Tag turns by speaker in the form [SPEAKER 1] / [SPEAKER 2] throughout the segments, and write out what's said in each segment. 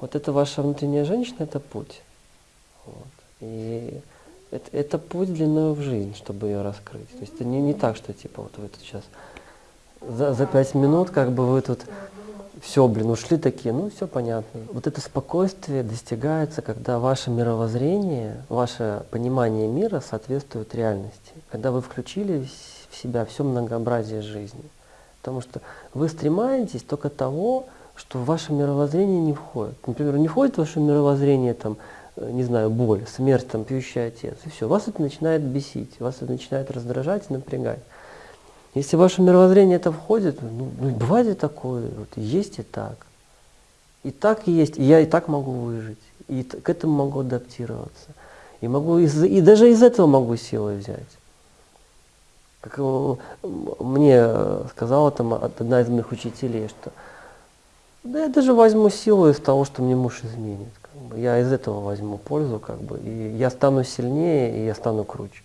[SPEAKER 1] Вот это ваша внутренняя женщина, это путь. Вот. И это, это путь длиною в жизнь, чтобы ее раскрыть. То есть это не, не так, что типа вот вы тут сейчас за, за пять минут как бы вы тут все, блин, ушли такие, ну все понятно. Вот это спокойствие достигается, когда ваше мировоззрение, ваше понимание мира соответствует реальности. Когда вы включили в себя все многообразие жизни. Потому что вы стремаетесь только того, что в ваше мировоззрение не входит. Например, не входит в ваше мировоззрение, там, э, не знаю, боль, смерть, там, пьющий отец, и все. Вас это начинает бесить, вас это начинает раздражать и напрягать. Если в ваше мировоззрение это входит, ну, ну бывает и такое, вот, есть и так. И так и есть, и я и так могу выжить, и к этому могу адаптироваться. И, могу из, и даже из этого могу силы взять. Как мне э, сказала там одна из моих учителей, что да я даже возьму силу из того, что мне муж изменит. Как бы. Я из этого возьму пользу, как бы, и я стану сильнее, и я стану круче.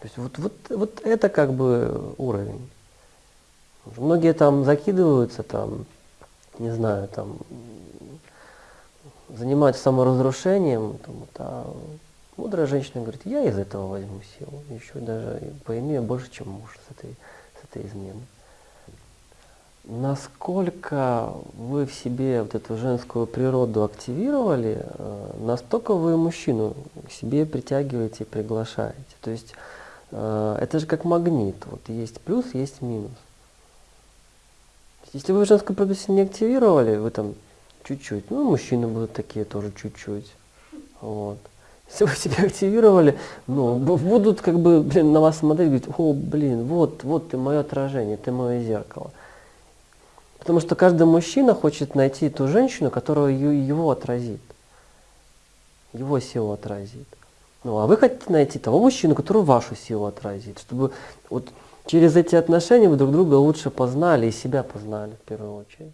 [SPEAKER 1] То есть вот, вот, вот это как бы уровень. Многие там закидываются, там, не знаю, там, занимаются саморазрушением, там, вот, а мудрая женщина говорит, я из этого возьму силу, еще даже поимею больше, чем муж с этой, с этой изменой. Насколько вы в себе вот эту женскую природу активировали, э, настолько вы мужчину к себе притягиваете и приглашаете. То есть э, это же как магнит. Вот есть плюс, есть минус. Если вы женскую природу не активировали, вы там чуть-чуть, ну, мужчины будут такие тоже чуть-чуть. Вот. Если вы себя активировали, ну, будут как бы блин, на вас смотреть, говорить, о, блин, вот, вот ты мое отражение, ты мое зеркало. Потому что каждый мужчина хочет найти ту женщину, которая его отразит. Его силу отразит. Ну, а вы хотите найти того мужчину, который вашу силу отразит. Чтобы вот через эти отношения вы друг друга лучше познали и себя познали в первую очередь.